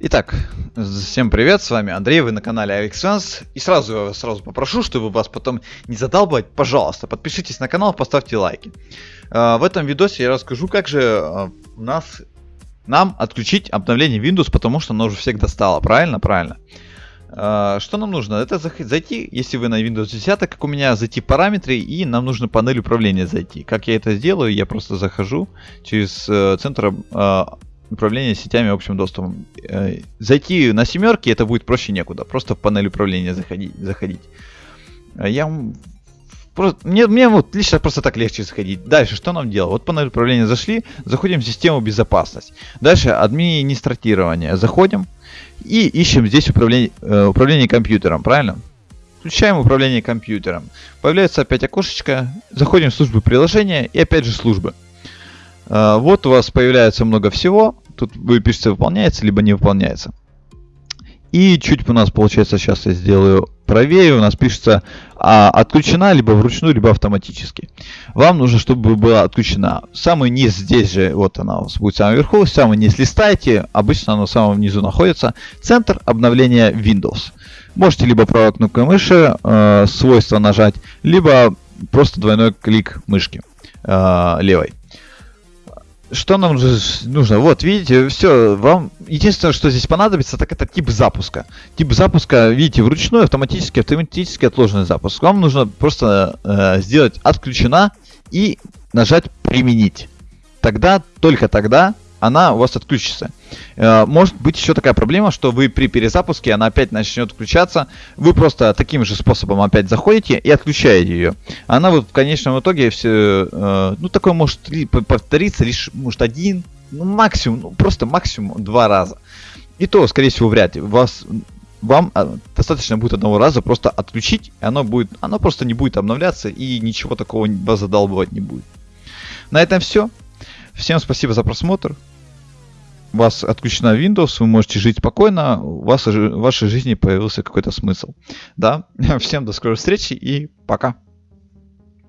Итак, всем привет, с вами Андрей, вы на канале AvixFans. И сразу сразу попрошу, чтобы вас потом не задалбывать, пожалуйста, подпишитесь на канал, поставьте лайки. А, в этом видосе я расскажу, как же а, нас, нам отключить обновление Windows, потому что оно уже всех достало, правильно? Правильно. А, что нам нужно? Это зайти, если вы на Windows 10, как у меня, зайти в параметры, и нам нужно панель управления зайти. Как я это сделаю? Я просто захожу через э, центр управления сетями общим доступом. Э, зайти на семерки это будет проще некуда. Просто в панель управления заходить. заходить. Я Просто, мне, мне вот лично просто так легче заходить. Дальше, что нам делать? Вот панель управления зашли, заходим в систему безопасность. Дальше администратирование. Заходим и ищем здесь управление, э, управление компьютером, правильно? Включаем управление компьютером. Появляется опять окошечко. Заходим в службы приложения и опять же службы. Э, вот у вас появляется много всего. Тут вы пишете выполняется, либо не выполняется. И чуть у нас получается, сейчас я сделаю правее, у нас пишется а, отключена либо вручную, либо автоматически. Вам нужно, чтобы была отключена. Самый низ здесь же, вот она у вас будет самый верху, самый низ листайте, обычно оно в самом низу находится. Центр обновления Windows. Можете либо правой кнопкой мыши э, свойства нажать, либо просто двойной клик мышки э, левой что нам нужно? Вот, видите, все, вам единственное, что здесь понадобится, так это тип запуска. Тип запуска, видите, вручную, автоматически, автоматически отложенный запуск. Вам нужно просто э, сделать отключена и нажать применить. Тогда, только тогда она у вас отключится. Э, может быть еще такая проблема, что вы при перезапуске она опять начнет включаться. Вы просто таким же способом опять заходите и отключаете ее. Она вот в конечном итоге все, э, ну такое может повториться лишь может один, ну максимум, ну просто максимум два раза. И то, скорее всего, вряд ли. Вас вам э, достаточно будет одного раза просто отключить, и оно будет, оно просто не будет обновляться и ничего такого вас задалбывать не будет. На этом все. Всем спасибо за просмотр у вас отключена Windows, вы можете жить спокойно, у вас в вашей жизни появился какой-то смысл. Да, всем до скорой встречи и пока.